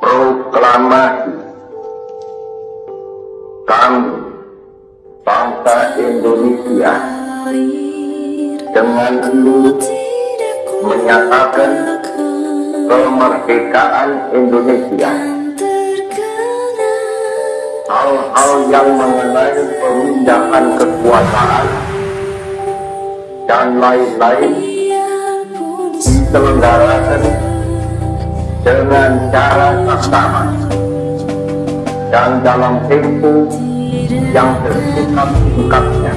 proklamasi. Kami bangsa Indonesia dengan ini menyatakan kemerdekaan Indonesia. Hal-hal yang mengenai pemindahan kekuasaan dan lain-lain diselenggarakan cara saksama dan dalam tempo yang sesingkat-singkatnya